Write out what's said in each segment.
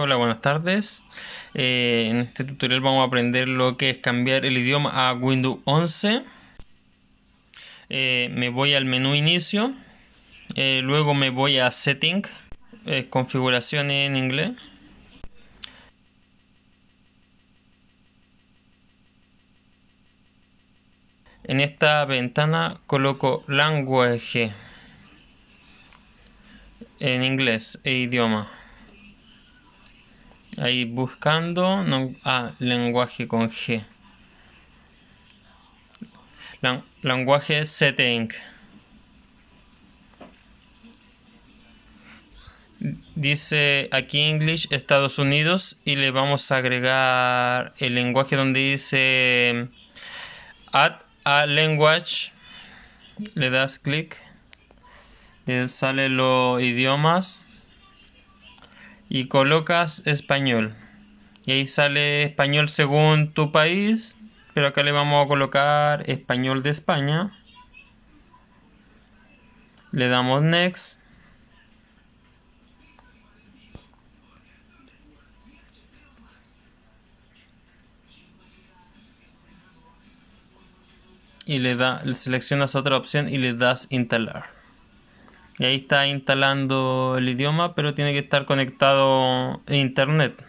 Hola, buenas tardes. Eh, en este tutorial vamos a aprender lo que es cambiar el idioma a Windows 11. Eh, me voy al menú inicio, eh, luego me voy a setting, configuración en inglés. En esta ventana coloco language en inglés e idioma. Ahí buscando, no, ah, lenguaje con G. lenguaje setting. Dice aquí English Estados Unidos y le vamos a agregar el lenguaje donde dice add a language. Le das clic. Le sale los idiomas y colocas español. Y ahí sale español según tu país, pero acá le vamos a colocar español de España. Le damos next. Y le da, seleccionas otra opción y le das instalar. Y ahí está instalando el idioma, pero tiene que estar conectado a internet.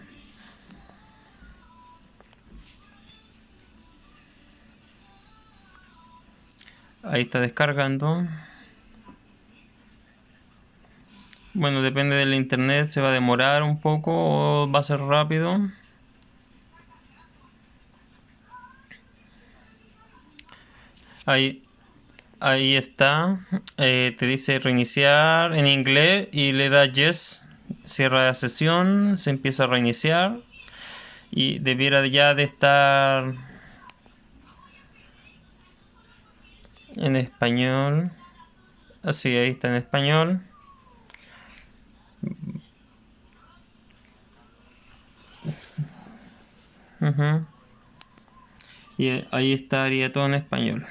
Ahí está descargando. Bueno, depende del internet, se va a demorar un poco o va a ser rápido. Ahí, Ahí está. Eh, te dice reiniciar en inglés y le da yes. Cierra la sesión. Se empieza a reiniciar. Y debiera ya de estar en español. Así, ahí está en español. Y ahí estaría todo en español.